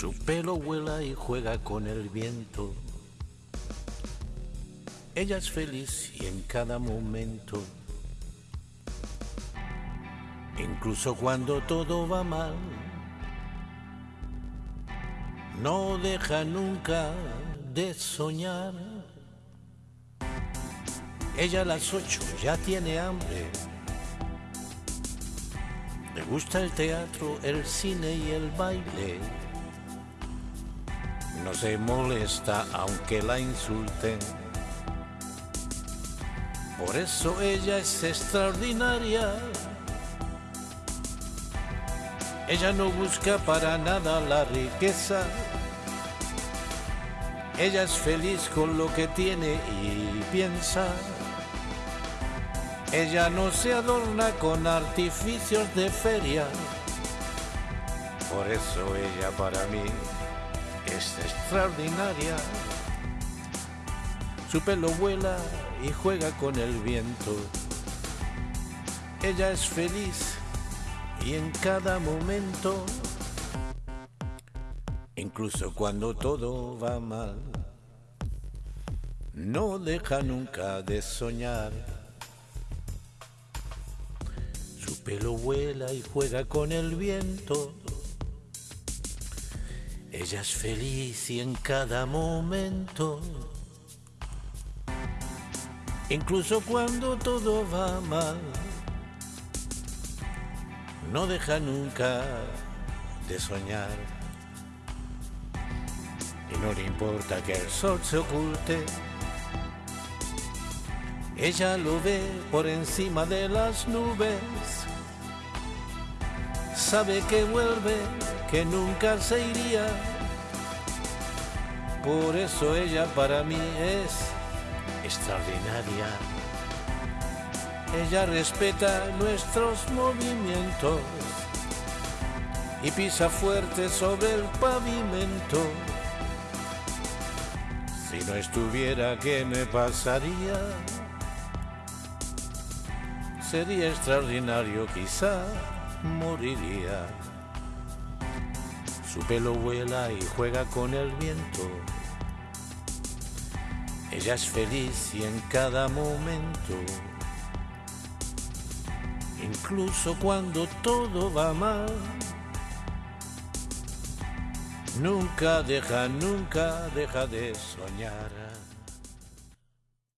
Su pelo vuela y juega con el viento. Ella es feliz y en cada momento, incluso cuando todo va mal, no deja nunca de soñar. Ella a las ocho ya tiene hambre. Le gusta el teatro, el cine y el baile. No se molesta aunque la insulten. Por eso ella es extraordinaria. Ella no busca para nada la riqueza. Ella es feliz con lo que tiene y piensa. Ella no se adorna con artificios de feria. Por eso ella para mí es extraordinaria. Su pelo vuela y juega con el viento. Ella es feliz y en cada momento, incluso cuando todo va mal, no deja nunca de soñar. Su pelo vuela y juega con el viento. Ella es feliz y en cada momento, incluso cuando todo va mal, no deja nunca de soñar. Y no le importa que el sol se oculte, ella lo ve por encima de las nubes, sabe que vuelve, que nunca se iría. Por eso ella para mí es extraordinaria. Ella respeta nuestros movimientos y pisa fuerte sobre el pavimento. Si no estuviera, ¿qué me pasaría? Sería extraordinario, quizá moriría. Su pelo vuela y juega con el viento. Ella es feliz y en cada momento, incluso cuando todo va mal, nunca deja, nunca deja de soñar.